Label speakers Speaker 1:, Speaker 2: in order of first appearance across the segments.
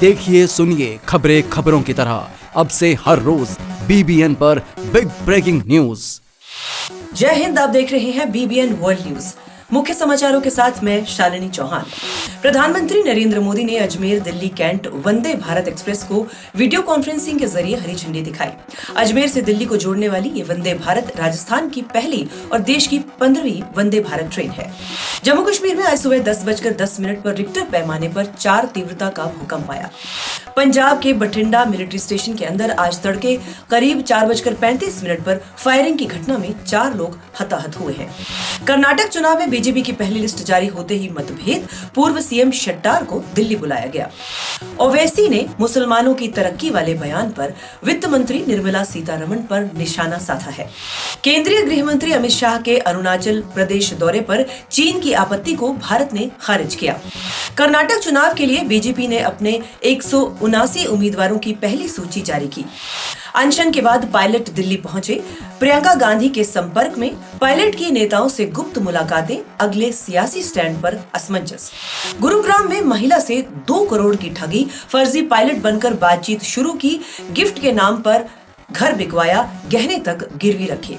Speaker 1: देखिए, सुनिए खबरें खबरों की तरह। अब से हर रोज बीबीएन पर बिग ब्रेकिंग न्यूज़
Speaker 2: जय हिंद, आप देख रहे हैं बीबीएन वर्ल्ड न्यूज़ मुख्य समाचारों के साथ मैं शालिनी चौहान। प्रधानमंत्री नरेंद्र मोदी ने अजमेर, दिल्ली, कैंट, वंदे भारत एक्सप्रेस को वीडियो कॉन्फ्रेंसिंग के ज़रिए हरी झंडी दिखाई। अजमेर से दिल्ली को जोड़ने वाली ये वंदे भारत राजस्थान की पहली और देश की पंद्रहवीं वंदे भारत ट्रेन है। जम्मू कश्मीर में आज सुबह दस बजकर दस मिनट पर रिक्टर पैमाने पर चार तीव्रता का भूकंप आया। पंजाब के बठिंडा मिलिट्री स्टेशन के अंदर आज तड़के करीब चार बजकर पैंतीस मिनट पर फायरिंग की घटना में चार लोग हताहत हुए हैं। कर्नाटक चुनाव में बीजेपी की पहली लिस्ट जारी होते ही मतभेद, पूर्व सीएम शट्टार को दिल्ली बुलाया गया। ओवैसी ने मुसलमानों की तरक्की वाले बयान पर वित्त मंत्री निर्मला सीतारमण पर निशाना साधा है। केंद्रीय गृह मंत्री अमित शाह के अरुणाचल प्रदेश दौरे पर चीन की आपत्ति को भारत ने खारिज किया। कर्नाटक चुनाव के लिए बीजेपी ने अपने एक सौ उनासी उम्मीदवारों की पहली सूची जारी की। अनशन के बाद पायलट दिल्ली पहुँचे। प्रियंका गांधी के संपर्क में पायलट की नेताओं से गुप्त मुलाकातें अगले सियासी स्टैंड पर असमंजस। गुरुग्राम में महिला से दो करोड़ की ठगी, फर्जी पायलट बनकर बातचीत शुरू की, गिफ्ट के नाम पर घर बिकवाया, गहने तक गिरवी रखे।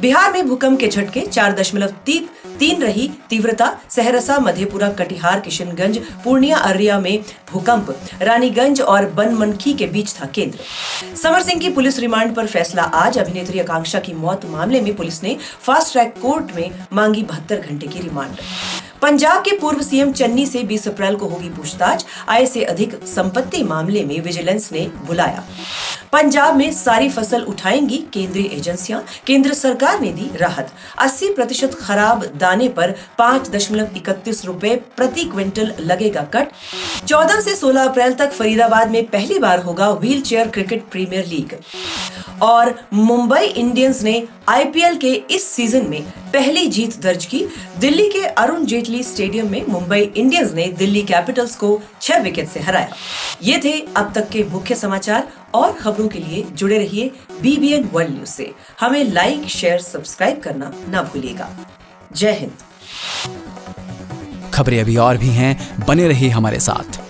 Speaker 2: बिहार में भूकंप के झटके, चार दशमलव तीन तीन रही तीव्रता, सहरसा, मधेपुरा, कटिहार, किशनगंज, पूर्णिया, अररिया में भूकंप। रानीगंज और बनमनखी के बीच था केंद्र। समर सिंह की पुलिस रिमांड पर फैसला। आज अभिनेत्री आकांक्षा की मौत मामले में पुलिस ने फास्ट ट्रैक कोर्ट में मांगी बहत्तर घंटे की रिमांड। पंजाब के पूर्व सीएम चन्नी से 20 अप्रैल को होगी पूछताछ। आय से अधिक संपत्ति मामले में विजिलेंस ने बुलाया। पंजाब में सारी फ़सल उठाएँगी केंद्रीय एजेंसियाँ। केंद्र सरकार ने दी राहत। 80 प्रतिशत खराब दाने पर पाँच दशमलव इकतीस रूपए प्रति क्विंटल लगेगा कट। 14 से 16 अप्रैल तक फरीदाबाद में पहली बार होगा wheel chair cricket premier league. और मुंबई इंडियंस ने आईपीएल के इस सीज़न में पहली जीत दर्ज की। दिल्ली के अरुण जेटली स्टेडियम में मुंबई इंडियंस ने दिल्ली कैपिटल्स को छह विकेट से हराया। ये थे अब तक के मुख्य समाचार और खबरों के लिए जुड़े रहिए बीबीएन वर्ल्ड न्यूज़ से। हमें लाइक शेयर सब्सक्राइब करना ना भूलिएगा। जय हिंद।
Speaker 1: खबरें अभी और भी हैं, बने रहिए हमारे साथ।